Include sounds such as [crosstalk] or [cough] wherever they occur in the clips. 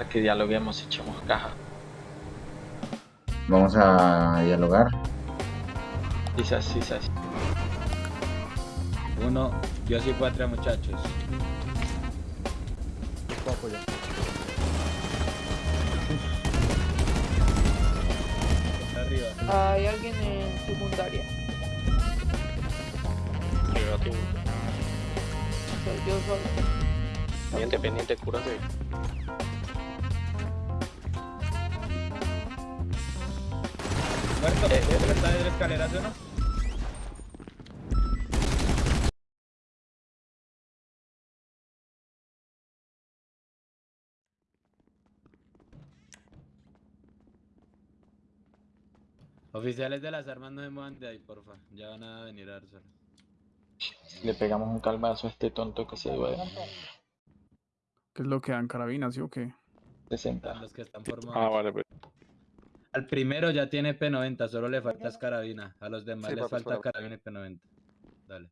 Para que dialoguemos y echemos caja. Vamos a dialogar. Quizás, quizás. Uno, yo soy patria, muchachos. Arriba. Hay alguien en secundaria. Soy yo solo. Pendiente, pendiente, cúrate. Muerto, está de la escalera, ¿sí o no? Oficiales de las armas no se muevan de ahí, porfa. Ya van a venir a dárselo. Le pegamos un calvazo a este tonto que se duele. ¿Qué es lo que dan carabinas, sí o qué? 60. Los que están formados. Ah, vale, pues. Al primero ya tiene P90, solo le falta es carabina. A los demás Sí, les papi, falta carabina y P90. Dale.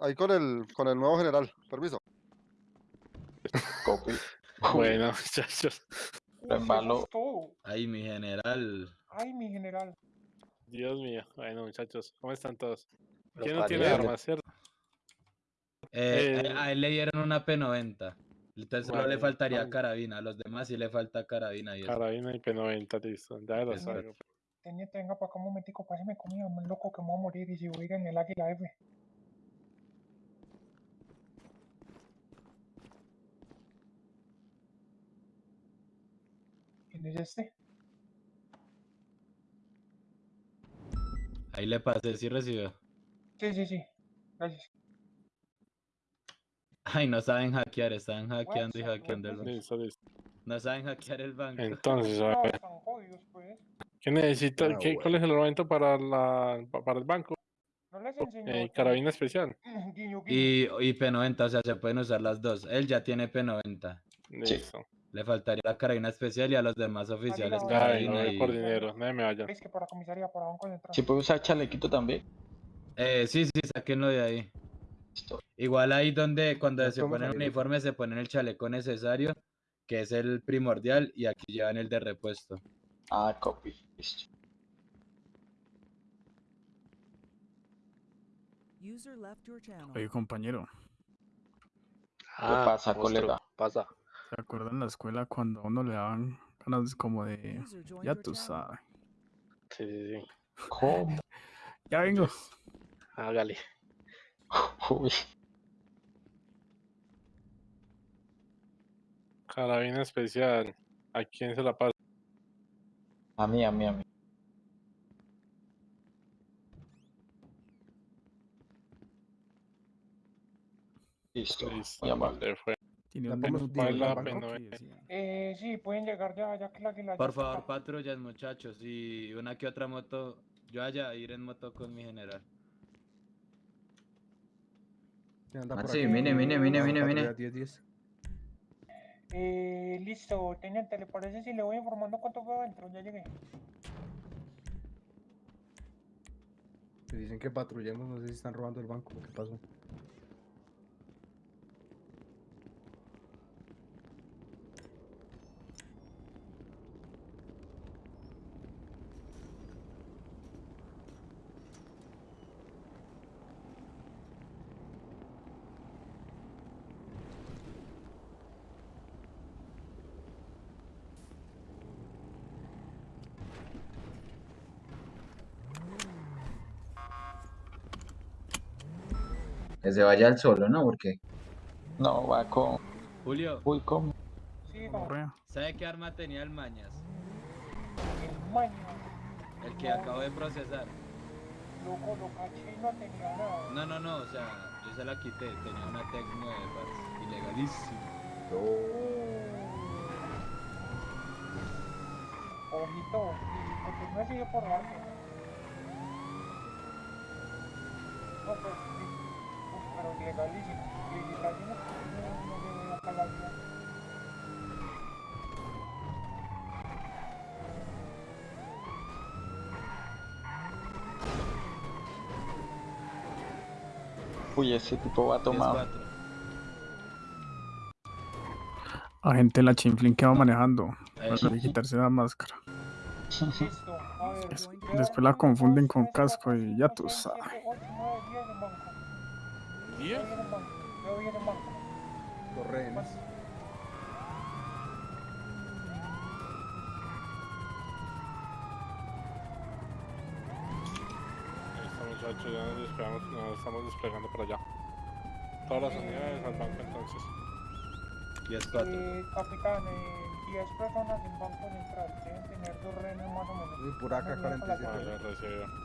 Ahí con el, con el nuevo general, permiso. Copy. [laughs] Bueno, [laughs] muchachos. Ahí, mi general. Ay, mi general. Dios mío. Bueno, muchachos, ¿cómo están todos? ¿Quién no tiene armas, cierto? Eh, Eh, a a él le dieron una P90. Entonces solo le Vale, faltaría vale. carabina. A los demás sí le falta carabina y eso. Carabina y P90, listo. Ya lo. Teniente, venga para acá un momentico, páseme comida, muy loco que me voy a morir y si voy a ir en el águila F. ¿Quién es este? Ahí le pasé, sí recibió. Sí, sí, sí. Gracias. Ay, no saben hackear, están hackeando y hackeando el banco. Listo, listo. No saben hackear el banco. Entonces, a No, ver, pues. ¿qué necesita? Ah, qué, ¿Cuál es el momento para, la, pa- para el banco? No les enseñó. Eh, carabina especial. [clears throat] Guiño, guiño. Y, y P90, o sea, se pueden usar las dos. Él ya tiene P90. Listo. Le faltaría la carabina especial y a los demás oficiales no, vengo, voy y... por dinero. Nadie me vaya. Es que para comisaría, para banco central. Si puede usar chalequito también. Eh, sí, sí, sáquenlo de ahí. Igual ahí donde cuando No se ponen el uniforme se ponen el chaleco necesario, que es el primordial, y aquí llevan el de repuesto. Ah, copy. Listo. User left your channel. Oye, compañero, Ah, pasa, monstruo, colega? Pasa. ¿se acuerdan en la escuela cuando a uno le daban ganas como de... Ya tú sabes. Sí, sí, sí. ¿Cómo? [laughs] Ya vengo. Hágale. Uy. Carabina especial. ¿A quién se la pasa? A mí, a mí, a mí. Listo. Listo. Muy amable. le fue. Tiene La un la que eh. sí, pueden llegar ya, ya que el águila ya Por favor, patrullas, muchachos, y una que otra moto. Yo allá ir en moto con mi general. Ah, sí, mire, mire, mire, mire, mire. 10, 10. Eh, listo, teniente, ¿le parece si le voy informando cuánto fue adentro? Ya llegué. Me dicen que patrullemos, no sé si están robando el banco. ¿Qué pasó? Que se vaya al solo, ¿no? Porque No, va con. Julio, Uy, ¿cómo? Sí, no. ¿sabe qué arma tenía el Mañas? el maño. El que acabo de procesar. Loco, lo caché y no tenía nada. No, no, no, o sea, yo se la quité. Tenía una Tec 9, parce, ilegalísimo. Ojito, y porque no sigue por arte. No, pues Uy, ese tipo va tomado. 10-4. Agente la chinflin que va manejando. Ahí. Para quitarse la máscara. Listo, a ver. Después la confunden con casco y ya tú sabes. ¿10? Yo voy en el banco. Los rehenes. Estamos ya nos estamos desplegando para allá. Todas las unidades al banco entonces. 10 4. Eh, capitán, eh, 10 personas en banco central. Deben tener dos rehenes más o menos. Y por acá ah, 45. Vale, recibido.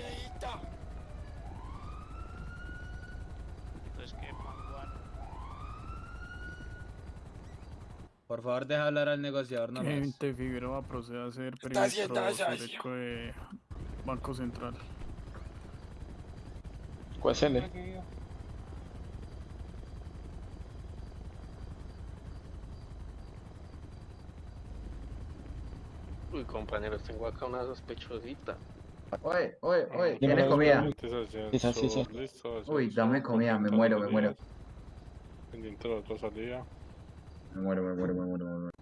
La 47. Vale, recibido. Por favor, deja hablar al negociador nomás. Agente Figueroa procede a hacer perímetro sureco de Banco Central. ¿Cuál es el? Recibido. Uy, compañeros, tengo acá una sospechosita. Oye, oye, oye, Dímelo, ¿tienes comida? Sí, sí, sí. listo. Uy, dame comida, me muero, me muero. Pendiente de la otra salida. Me muero, me muero, me muero, me muero.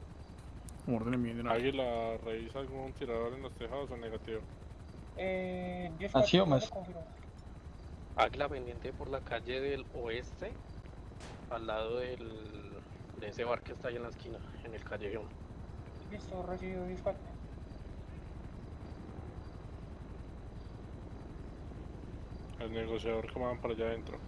Orden mi general. Águila, ¿revisa algún tirador en los tejados o negativo? Eh, 10 ¿Así o más? Águila pendiente por la calle del oeste, al lado del, de ese bar que está ahí en la esquina, en el callejón. Listo, recibido 10 El negociador que van para allá adentro.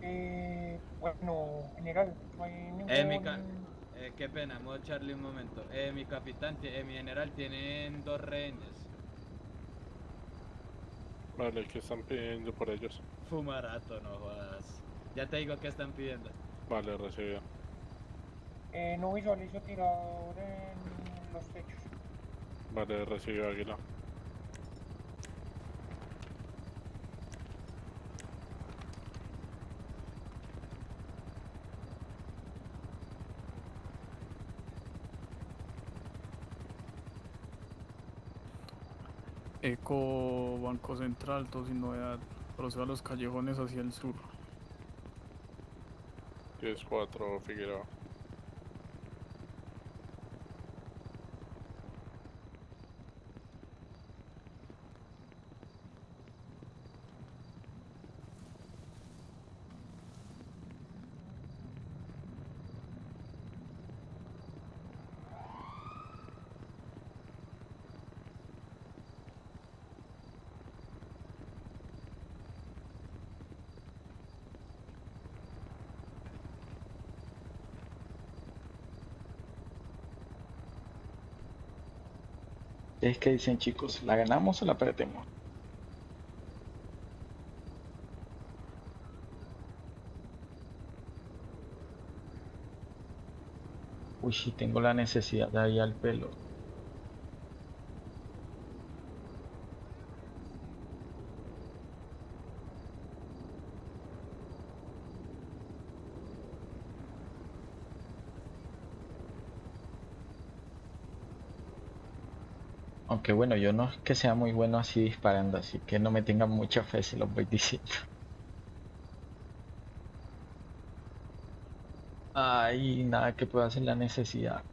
Eh, bueno, general, no hay ningún... Eh, mi ca- eh, qué pena, modo Charlie un momento. Eh, mi capitán, eh, mi general, tienen dos rehenes. Vale, ¿qué están pidiendo por ellos? Fumarato, no jodas. Ya te digo qué están pidiendo. Vale, recibido. Eh, no visualizo tirador en los techos. Vale, recibido Águila. Eco Banco Central, todo sin novedad. Procede a los callejones hacia el sur. 10-4 Figueroa. Es que dicen chicos, ¿la ganamos o la perdemos? Uy, sí tengo la necesidad de ahí al pelo. Aunque bueno, yo no es que sea muy bueno así disparando, así que no me tengan mucha fe si los voy diciendo. [laughs] Ay, nada que pueda hacer la necesidad.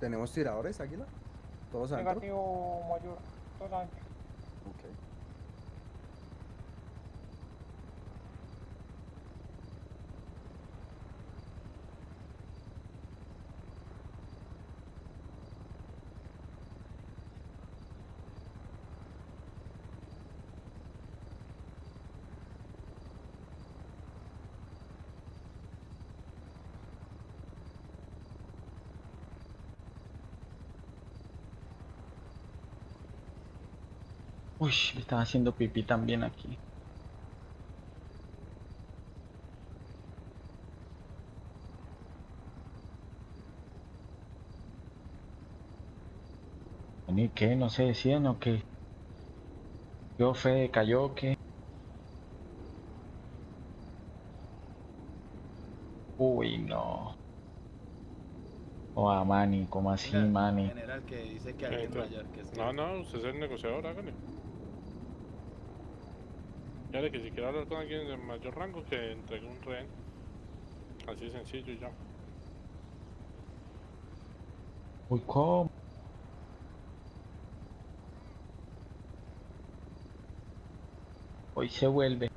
¿Tenemos tiradores, Águila? ¿Todos? Negativo mayor. Todos adentro. Ok. Uy, me están haciendo pipí también aquí. ¿Y qué? ¿No se decían o qué? ¿Yo fe cayó o qué? Uy, no. Oh, a Manny, ¿cómo así, Mira, Manny? General que dice que alguien entra. mayor que es que- No, no, usted es el negociador, hágale. Que si quiere hablar con alguien de mayor rango, que entregue un rehén. Así de sencillo ya. Uy, ¿cómo? Hoy se vuelve.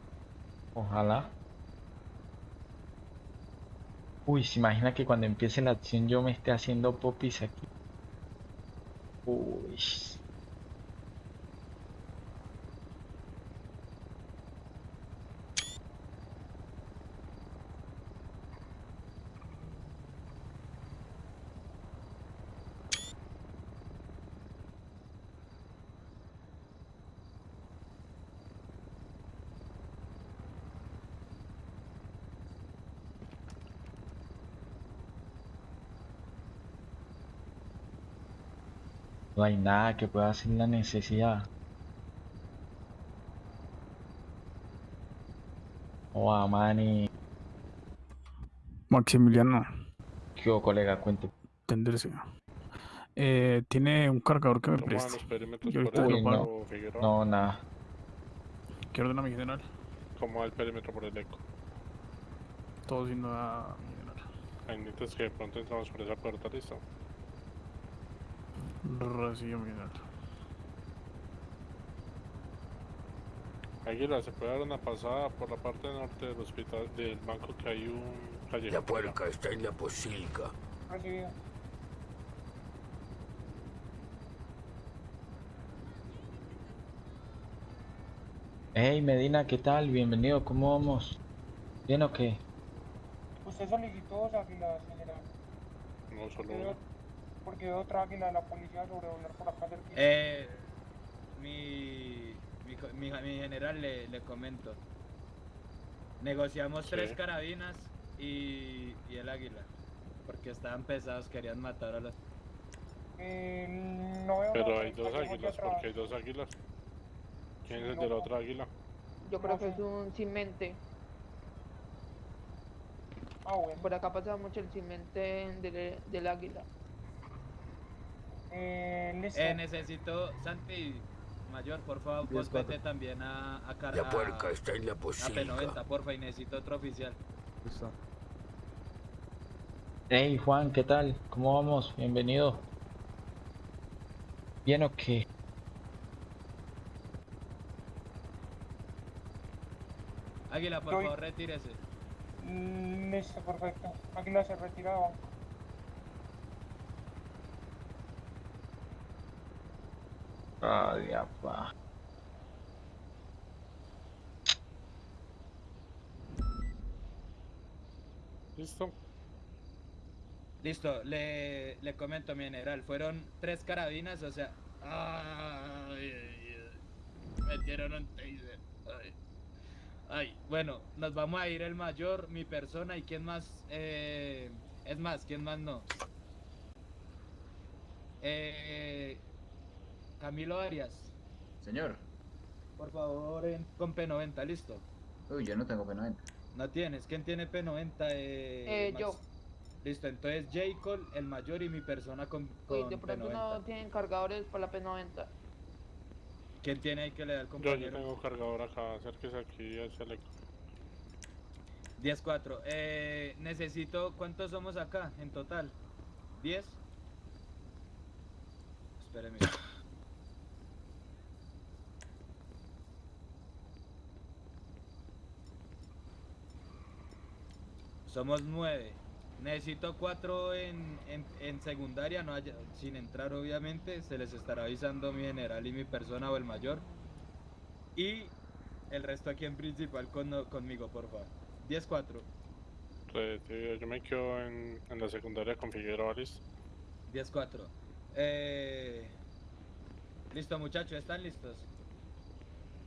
Ojalá. Uy, se imagina que cuando empiece la acción yo me esté haciendo popis aquí. Uy. No hay nada que pueda hacer la necesidad. Oh, a. Maximiliano, ¿Qué hubo, colega? Cuente. tenderse. Eh, tiene un cargador que me ¿Cómo van preste. los perímetros Yo por ahorita el lo pago. Figueroa? No, nada. ¿Qué ordena mi general? ¿Cómo va el perímetro por el eco? Todo siendo a mi general. Ahí necesitas que de pronto entramos por esa puerta, listo. Recibo mi general. Águila, ¿se puede dar una pasada por la parte norte del hospital, del banco que hay un callejón? por allá? está en la posilga. Recibido. Hey, Medina, ¿qué tal? Bienvenido, ¿cómo vamos? ¿Bien o qué? Usted solicitó dos águilas, general. No, solo Porque veo- otra águila de la policía sobrevolar por acá cerquita. Eh, mi, mi, co- mi, mi general le, le comento. Negociamos tres carabinas y, y el águila. Porque estaban pesados, querían matar a los... Eh, no veo Pero hay dos águilas, porque hay dos águilas. ¿Quién Sí, es el no, de la no. otra águila? Yo creo que es un cimente. Ah, bueno. Por acá pasa mucho el cimente del, del águila. Eh, listo. Eh, necesito, Santi, mayor, por favor, vos vete también a, a, La a- puerca está en la a posilga. P90, porfa, y necesito otro oficial. Listo. Hey, Juan, ¿qué tal? ¿Cómo vamos? Bienvenido. ¿Bien o qué? Águila, por favor, retírese. Mm, Listo, perfecto. Águila se retira Ay, apa. ¿Listo? Listo, le, le comento, mi general. Fueron tres carabinas, o sea. Ay, ay, ay. Metieron un taser. Ay. Ay, bueno, nos vamos a ir el mayor, mi persona y quién más. Eh, es más, quién más no. Eh, Camilo Arias, Señor. por favor, en- con P90, listo. Uy, yo no tengo P90. No tienes, ¿quién tiene P90? Eh, Eh, yo. Listo, entonces J. Cole, el mayor y mi persona con, Uy, con de pronto P90. no tienen cargadores para la P90. ¿Quién tiene ahí que le da el Yo, yo compañero? tengo cargador acá, acérquese aquí hacia el eco. 10-4. Eh, necesito, ¿cuántos somos acá en total? ¿10? espéreme. Somos nueve. Necesito cuatro en, en, en secundaria, no haya- sin entrar obviamente. Se les estará avisando mi general y mi persona o el mayor. Y el resto aquí en principal con, conmigo, por favor. 10-4. Recibido, yo me quedo en, en la secundaria con Figueroa, listo. 10-4. Eh... Listo, muchachos, ¿están listos?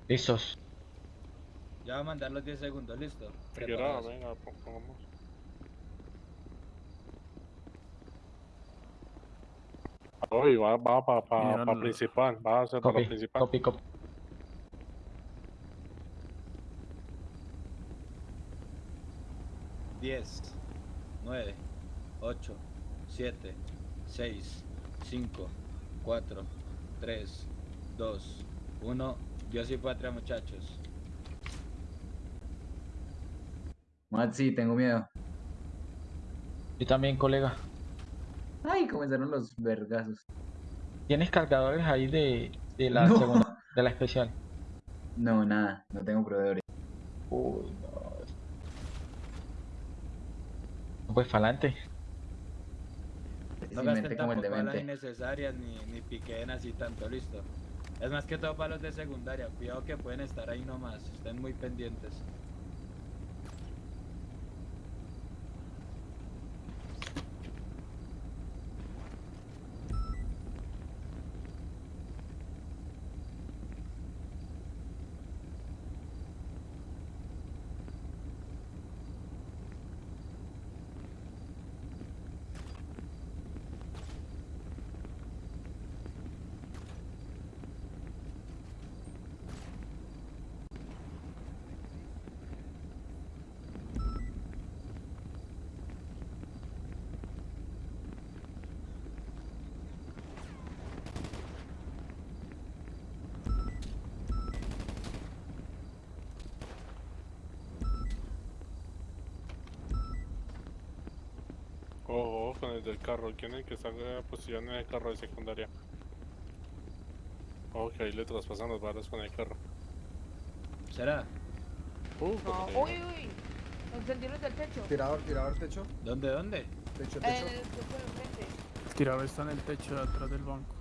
Listos. Ya va a mandar los 10 segundos, listo. Figueroa, venga, pon- pongamos. Uy, va, va para pa, General. pa principal, va a ser para Copy, principal. copy, copy. Diez, nueve, ocho, siete, seis, cinco, cuatro, tres, dos, uno. Dios y patria, muchachos. Maxi, tengo miedo. Yo también, colega. Ay, comenzaron los vergazos. ¿Tienes cargadores ahí de, de la [laughs] No. segunda, de la especial? No, nada, no tengo proveedores. Uy, no. Pues para adelante. No gasten como el tampoco balas innecesarias ni, ni piquen así tanto, listo. Es más que todo para los de secundaria. Cuidado que pueden estar ahí nomás. Estén muy pendientes. Ojo, ojo con el del carro. ¿Quién es el que está en posición en el carro de secundaria? Ok, ahí le traspasan las balas con el carro. ¿Será? Uh, No, uy, uy. Encendieron del techo. Tirador, tirador, techo. ¿Dónde, dónde? Techo, En techo. el techo de enfrente. El tirador está en el techo de atrás del banco.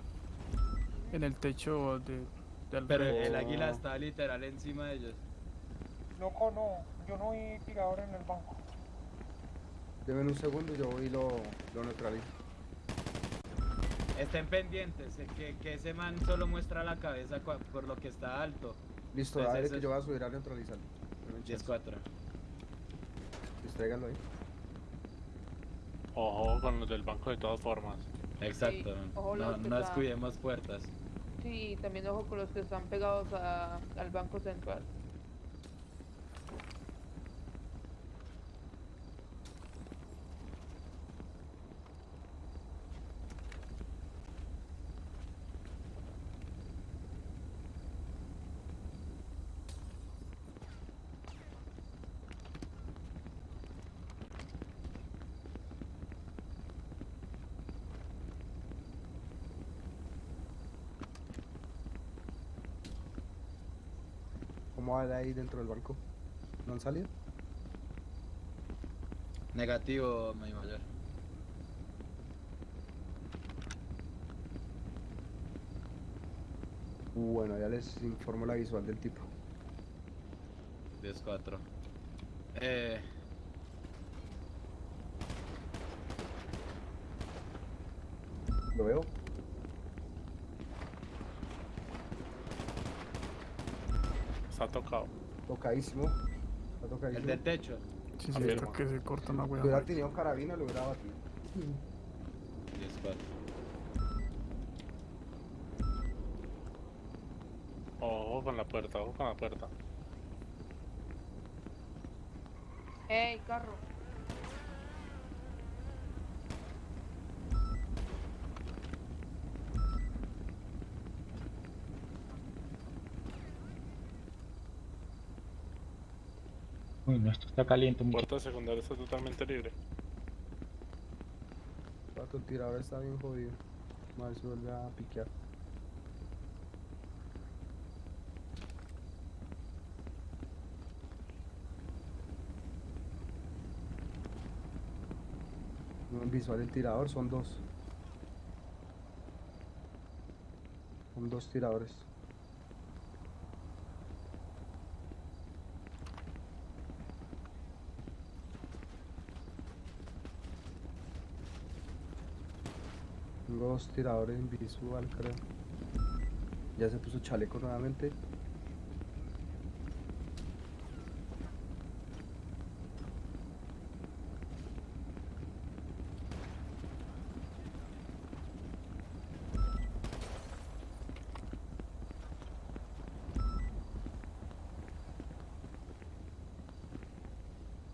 En el techo de, del Pero el águila está literal encima de ellos. Loco, no. Yo no vi tirador en el banco. Deme un segundo, yo voy y lo, lo neutralizo. Estén pendientes, eh, que, que ese man solo muestra la cabeza por lo que está alto. Listo, Pues dale que es- yo voy a subir a neutralizarlo. Deme un chance. 10-4. Distráiganlo ahí. Ojo con los del banco de todas formas. Exacto. ojo no no están- descuidemos puertas. Sí, también ojo con los que están pegados a- al banco central. ¿Cómo va de ahí dentro del banco? ¿No han salido? Negativo, mi mayor. Bueno, ya les informo la visual del tipo. 10-4. Eh, ¿Lo veo? Está tocado. Tocadísimo. Está el tocadísimo. del techo. Si se Afirma. está que se corta una Si wea. hubiera tenido carabina, lo hubiera batido. 10-4. Ojo con la puerta, ojo con la puerta. ¡Ey, carro! Uy, no, esto está caliente, muchacho. Puerta secundaria está totalmente libre. Pato, el tirador está bien jodido. A ver si vuelve a piquear. No en visual el tirador, son dos. Son dos tiradores. Tengo dos tiradores en visual, creo. Ya se puso chaleco nuevamente.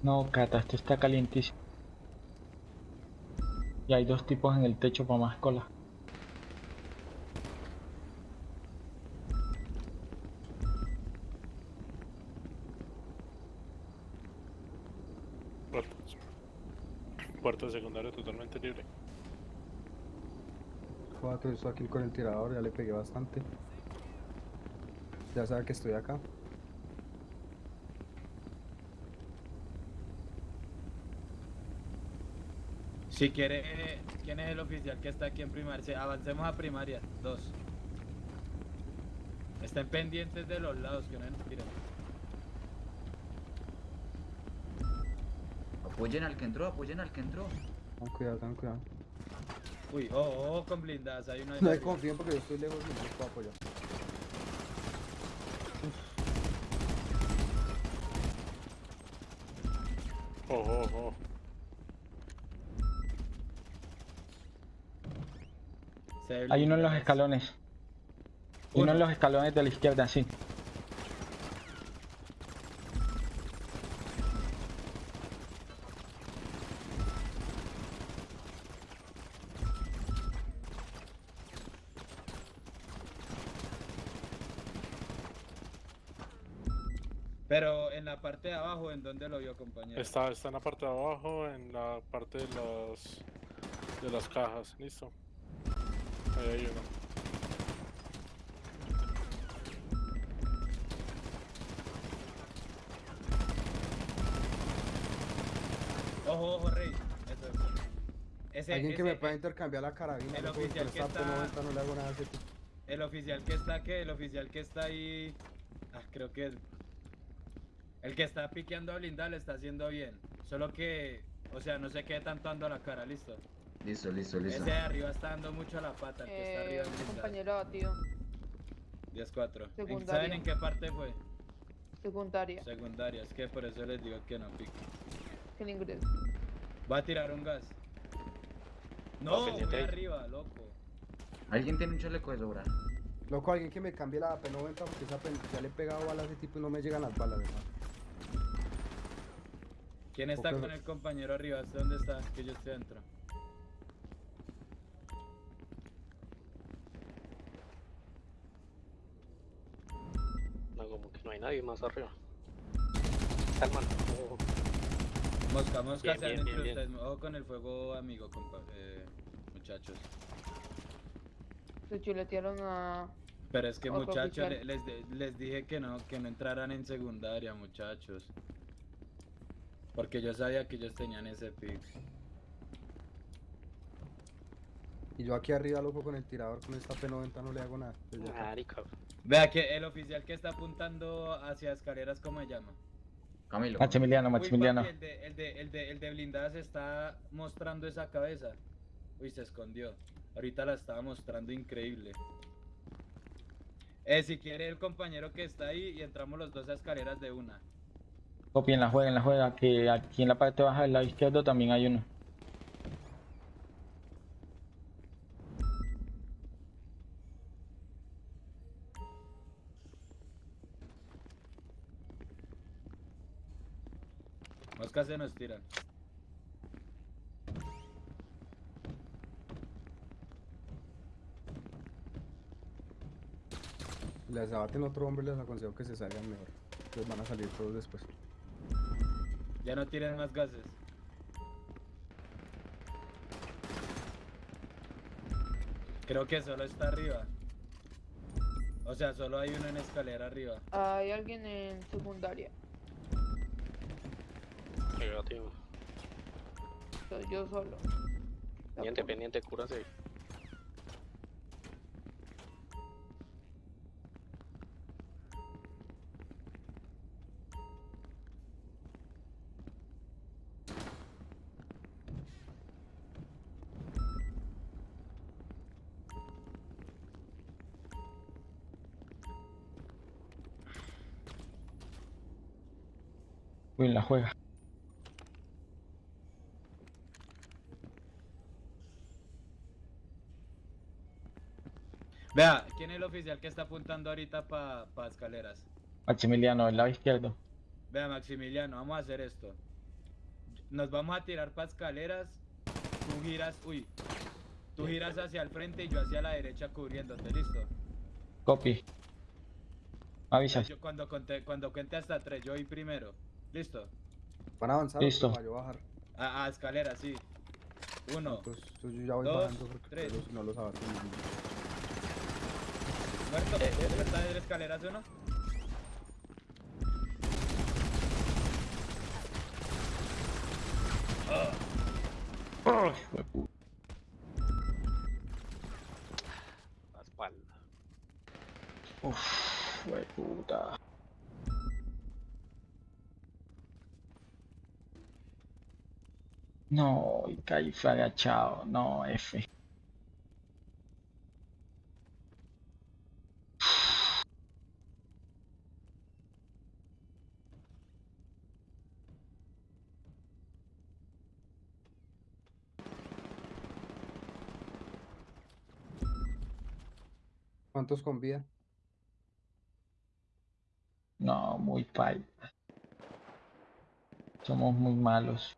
No, Cata, esto está calientísimo. Y hay dos tipos en el techo para más cola. Puerto secundario totalmente libre. Cuatro, estoy aquí con el tirador, ya le pegué bastante. Ya sabe que estoy acá. Si quiere, ¿quién es el oficial que está aquí en primaria? Avancemos a primaria, dos. Estén pendientes de los lados, que no nos tiren. Apoyen al que entró, apoyen al que entró. Ten cuidado, ten cuidado. Uy, oh, oh, con blindadas, hay uno ahí No hay confíen porque yo estoy lejos y no puedo apoyar. Ojo, ojo. Se ve Hay uno en los escalones. Uno Uno. en los escalones de la izquierda, sí. Pero en la parte de abajo, ¿en dónde lo vio, compañero? Está, está en la parte de abajo, en la parte de las de las cajas, listo. Ahí hay uno. Ojo, ojo, Rey. Eso es. Ese, Alguien que me pueda intercambiar la carabina. el oficial que está- P90 no le hago nada. El oficial que está, ¿qué? El oficial que está ahí. Ah, creo que. El que está piqueando a blindar le está haciendo bien. Solo que. O sea, no se quede tanto dando la cara, listo. Listo, listo, listo. Ese de arriba está dando mucho a la pata, el que está arriba Eh, en blindado. compañero abatido. 10-4. ¿En- ¿Saben en qué parte fue? Secundaria. Secundaria, es que por eso les digo que no pique. Que ingreso. Va a tirar un gas. No, ahí. arriba, loco. ¿Alguien tiene un chaleco de sobra? Loco, alguien que me cambie la P90 porque esa P ya le he pegado balas a ese tipo y no me llegan las balas, ¿verdad? ¿Quién está con el compañero arriba? ¿Hasta dónde está? Que yo estoy dentro. No, que no hay nadie más arriba. Calma. ojo. Mosca, mosca, Bien, sean bien, entre bien, bien. ustedes. Ojo con el fuego, amigo, compa eh, muchachos. Se chuletearon a. Pero es que muchachos, le- les, dije que no, que no entraran en secundaria, muchachos. Porque yo sabía que ellos tenían ese pick. Y yo aquí arriba, loco, con el tirador, con esta P90 no le hago nada. Acá. Marica. Vea que el oficial que está apuntando hacia escaleras, ¿cómo se llama? Camilo. Maximiliano, Uy, Maximiliano. papi, el de, el de, el de, el de blindadas está mostrando esa cabeza. Uy, se escondió. Ahorita la estaba mostrando increíble. Eh, si quiere el compañero que está ahí y entramos los dos a escaleras de una. Copien la juega, en la juega, que aquí en la parte baja del lado izquierdo también hay uno. Se nos tiran. Les abaten otro hombre, les aconsejo que se salgan mejor. Entonces van a salir todos después. Ya no tienen más gases. Creo que solo está arriba. O sea, solo hay uno en escalera arriba. Hay alguien en secundaria. Negativo. Soy yo solo. Pendiente, pendiente, cúrase. Uy, la juega. Vea, ¿quién es el oficial que está apuntando ahorita para pa escaleras? Maximiliano, del lado izquierdo. Vea, Maximiliano, vamos a hacer esto. Nos vamos a tirar para escaleras. Tú giras, uy. Tú giras hacia el frente y yo hacia la derecha cubriéndote, ¿listo? Copy. Avisas. Yo cuando conté, cuando cuente hasta tres, yo voy primero. ¿Listo? Van a avanzar Listo. para yo bajar. A, a escaleras, sí. Uno. Entonces, yo ya voy dos, bajando porque tres. no los abaten. Muerto. ¿Dónde está de escaleras uno? Ay, huepu- La espalda. Uf, hueputa. No, y caí agachado. No, F. ¿Cuántos con vida? No, muy pay. Somos muy malos.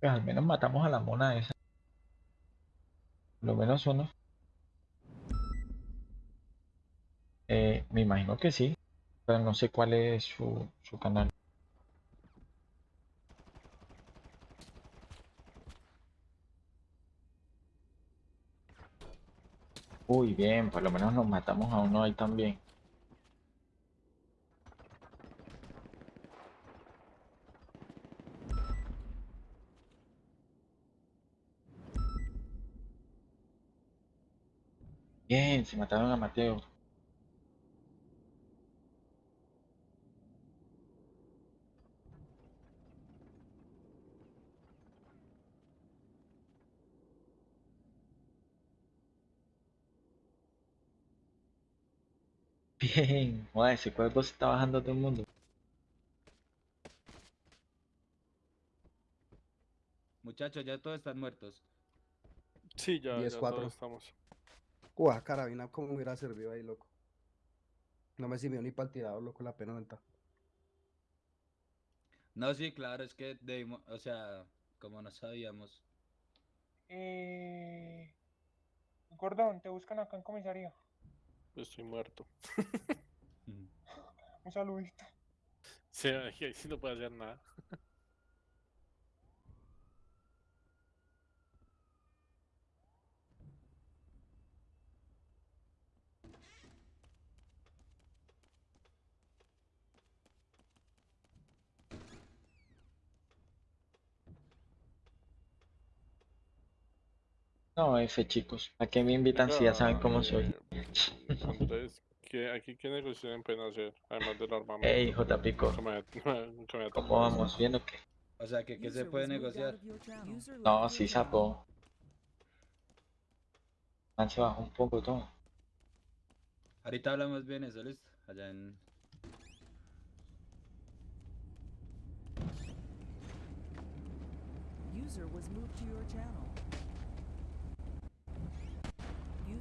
Pues al menos matamos a la mona esa. Lo menos uno. Eh, me imagino que sí, pero no sé cuál es su, su canal. Uy, bien, por lo menos nos matamos a uno ahí también. Bien, se mataron a Mateo. [laughs] Bien, ese cuerpo se está bajando todo el mundo. Muchachos, ya todos están muertos. Sí, ya, ya todos estamos. Uah, carabina, cómo me hubiera servido ahí, loco. No me sirvió ni para el tirador, loco, la pena venta. No, sí, claro, es que debimos, o sea, como no sabíamos. Eh... Gordón, te buscan acá en comisaría. Estoy muerto. Mm. Un saludito. Sí, ahí ahí sí no puede hacer nada. No, F chicos, ¿a qué me invitan si ya saben cómo soy? Eh, Andrés, ¿qué, aquí qué negociación pueden hacer? Además del armamento. Ey, J Pico, [laughs] ¿cómo vamos? ¿Bien o qué? O sea, que qué se puede negociar. No, sí, sapo. Man se bajó un poco todo. Ahorita hablamos bien eso, ¿listo? Allá en... User was moved to your channel. User left your channel.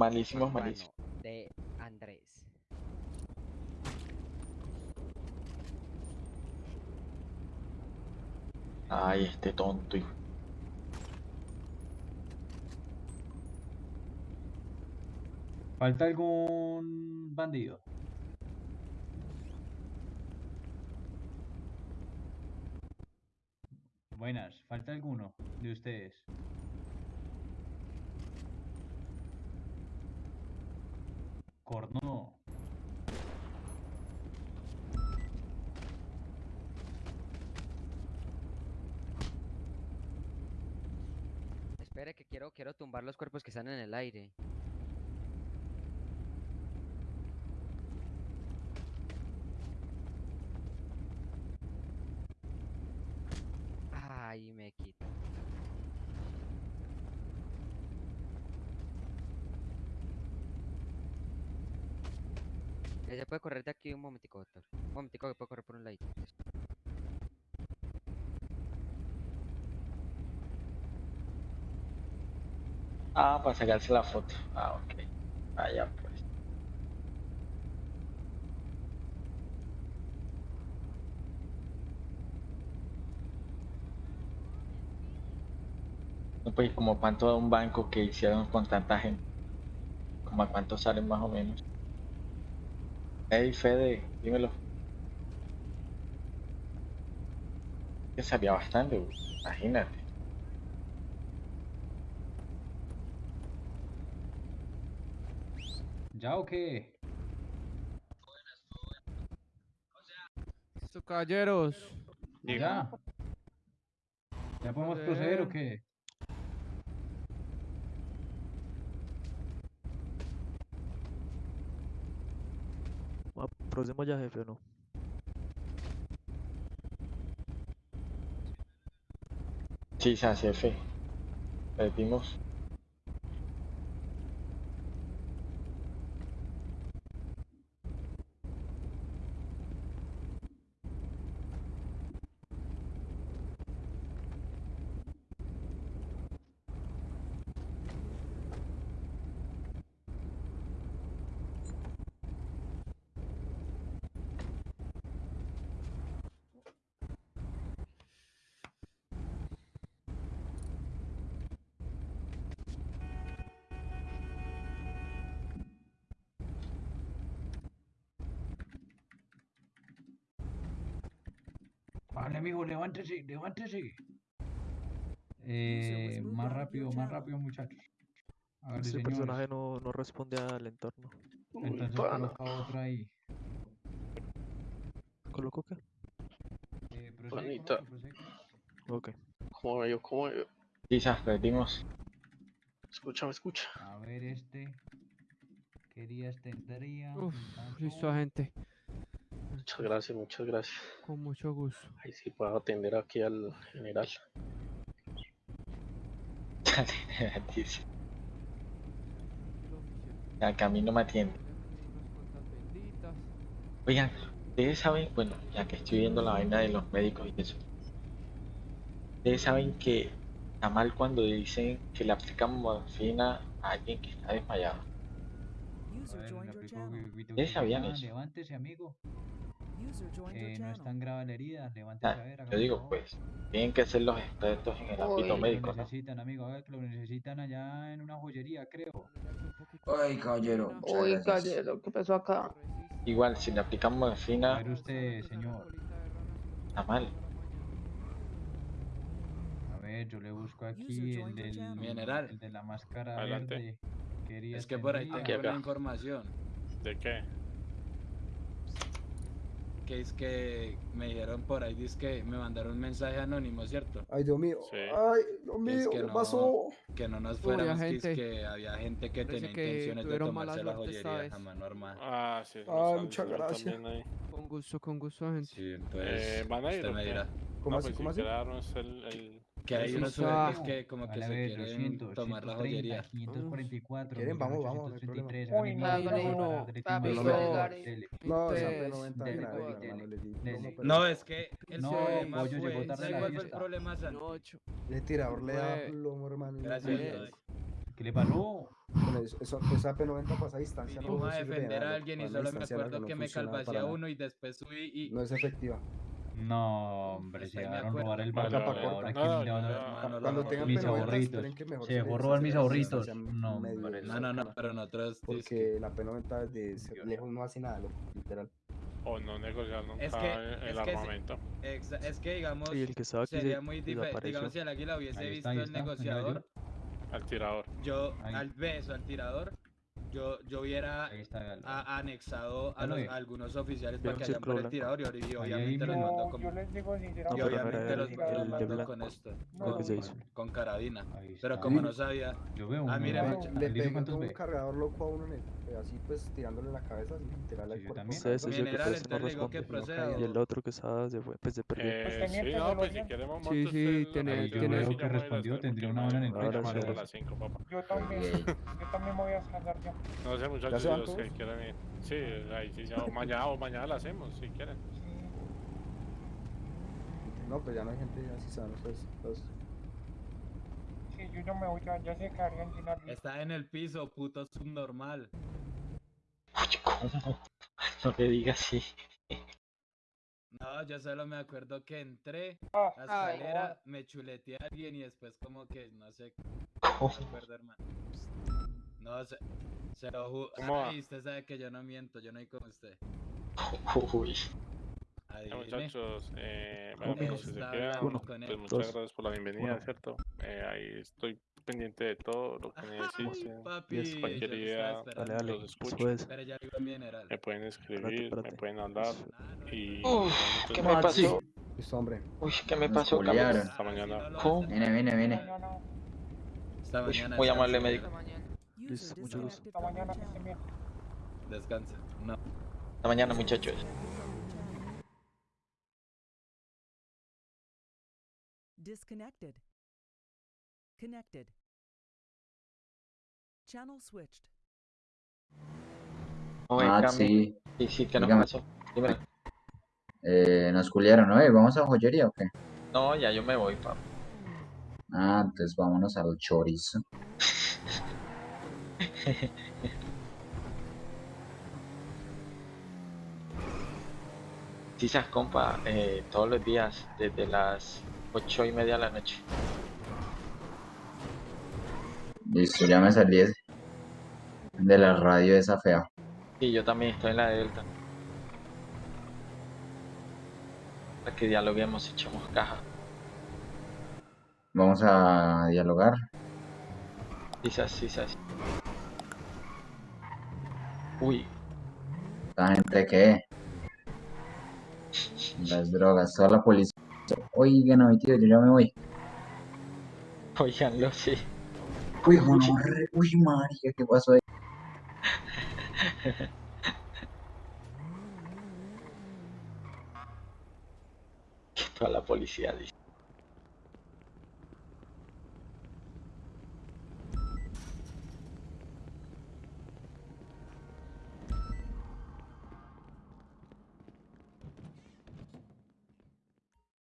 Malísimos, malísimos. De Andrés. Ay, este tonto. hijo. ¿Falta algún bandido? Buenas, ¿falta alguno de ustedes? Cornudo. Espere que quiero, quiero tumbar los cuerpos que están en el aire. Ay, me quita. Ya se puede correr de aquí un momentico, doctor. Un momentico que puedo correr por un ladito. Ah, para sacarse la foto. Ah, ok. Vaya pues. No, pues como cuánto da un banco que hicieron con tanta gente. Como a cuánto salen más o menos. Hey Fede, dímelo. Que salía bastante, imagínate. ¿Ya o qué? Listo, caballeros. ¿Ya? ¿Ya podemos proceder o qué? ¿Procedemos ya, jefe, o no? Sí, se hace fe. Amigo, levántese, levántese. Eh, más rápido, más rápido, muchachos. A ver, Este señores. personaje no, no responde al entorno. Entonces coloca otra ahí. ¿Coloco qué? Eh, otro. Ok. ¿Cómo veo? ¿Cómo veo? Quizás perdimos. Escucha, escucha. A ver, este. ¿Qué días tendría? Uf, listo, agente. Muchas gracias, muchas gracias. Con mucho gusto. Ahí sí puedo atender aquí al general. Dice. [laughs] Acá a mí no me atiende. Oigan, ustedes saben, bueno, ya que estoy viendo la vaina de los médicos y eso. Ustedes saben que está mal cuando dicen que le aplican morfina a alguien que está desmayado. ¿Ustedes sabían eso? Levántese, amigo. Eh, no es channel. tan grave la herida. A ver. yo digo, pues, tienen que ser los expertos en el ámbito Lo médico, ¿no? necesitan, amigo. A ver, que lo necesitan allá en una joyería, creo. Ay, caballero. Uy, caballero, ¿qué pasó acá? Igual, si le aplican A morfina, ver usted, señor. está mal. A ver, yo le busco aquí el del, general. el de la máscara Adelante. verde. ¿Qué días Es que por ahí tengo acá. información. ¿De qué? Que es que me dijeron por ahí, dice que me mandaron un mensaje anónimo, ¿cierto? Ay, Dios mío. Sí. Ay, Dios es mío, que ¿qué no- pasó? Que no nos fuéramos, que, es que había gente que Parece tenía que intenciones de tomarse la joyería a mano armada. Ah, sí. Ay, nos muchas gracias. Con gusto, con gusto, agente. Sí, entonces Eh, ¿Van a ir usted me dirá. ¿Cómo no, así? pues ¿Cómo si así? el... el... Que hay unos sujetos que como que se quieren 200, tomar la 130, joyería. 544, ¿Quieren? Vamos, vamos, no hay problema. 1833, Uy, no, no, no, no. No, esa Entonces, P90 dele, grave, dele, hermano, le di. dele. No, pero No, es que el No, problema pollo fue, tarde a ¿sabe la cuál fue el problema, Santi? Tirador le da plomo, hermano. Gracias, esa P90 pasa a distancia. No a defender a alguien solo me acuerdo que me uno después subí y... No es efectiva. No, hombre, se dejaron robar el vale. Ahora No, quién no, no, Cuando no, tengan mis P90, ahorritos. que Se dejó robar mis ahorritos. No, hombre. No, no, no, pero nosotros... es que- Porque la P90 de ser lejos no hace nada, loco, literal. O no negociar nunca Es que- el, que armamento. es que digamos, que sería se muy diferente. Digamos, si el águila hubiese visto el negociador, Al tirador. yo Ahí. al beso, al tirador, yo, yo hubiera a- anexado a, los- a algunos oficiales para que hayan tirador y, obviamente los mira. mandó No, con, yo les digo y sinceramente. obviamente los, blanco. con esto, con, carabina. Pero como no sabía, Yo veo Ah, ¿El Le con un cargador loco a uno en el, así pues tirándole en la cabeza, así, literal al Sí, yo cuerpo. también. Que General, pues no entonces le digo que proceda. Y el otro que estaba se fue, pues se perdió. Eh, sí, teniente, no, ¿se lo pues si monta Sí, sí, el- tiene- el- Yo yo tiene- sí ya que respondió, tendría una hora en el voy a pecho, llamar madre. a las 5, papá. Yo también, yo también me voy a salir ya. No sé, ¿Ya muchachos, los que quieran ir. Sí, ahí sí, ya, o mañana, o mañana la hacemos, si quieren. No, pues ya no hay gente así saben ustedes. Los... Sí, yo no me voy ya, ya se quedarían sin está en el piso, puto subnormal. [laughs] No le digas así. No, yo solo me acuerdo que entré Ah, a la Ay, escalera, me chuleteé a alguien y después como que, no sé, no me acuerdo, hermano. No, se, se lo juro. ¿Cómo? Ay, usted sabe que yo no miento, yo no hay como usted. [laughs] Uy, Adivine. muchachos, eh, ¿Cómo bueno, si se quedan, pues él? muchas gracias por la bienvenida. ¿cierto? Eh, ahí estoy pendiente de todo lo que necesiten. papi, Yes. yo Cualquier idea, esperando. Dale, dale. los escucho. ya vivo en. Me pueden escribir, espérate. me pueden hablar y... muchas ¿qué me pasó? Listo, hombre. Uy, ¿qué me pasó. Carlos? Hasta mañana. Viene, viene, viene. mañana, Esta Uy, mañana. muy descanse, amable, señora. médico. Hasta mañana. Listo, mucho gusto. hasta. No. Hasta mañana, muchachos. Disconnected. Connected. Channel switched. Oye, Ah, sí. Sí, sí, ¿qué nos pasó? Dímelo. Eh, nos culiaron, ¿no? Eh, ¿Vamos a joyería o qué? No, ya yo me voy, papá. Ah, entonces vámonos al chorizo. [laughs] Quizás, compa, eh, todos los días, desde las ocho y media de la noche. Listo, ya me salí de la radio esa fea. Sí, yo también estoy en la Delta. Para que dialoguemos, echemos caja. Vamos a dialogar. Quizás, quizás. Uy, ¿La gente qué? Las drogas, toda la policía. Oigan, no, tío, yo ya me voy. [laughs] oiganlo, sí. Uy, gonorre- uy, marica, ¿qué pasó ahí? Toda la policía dice.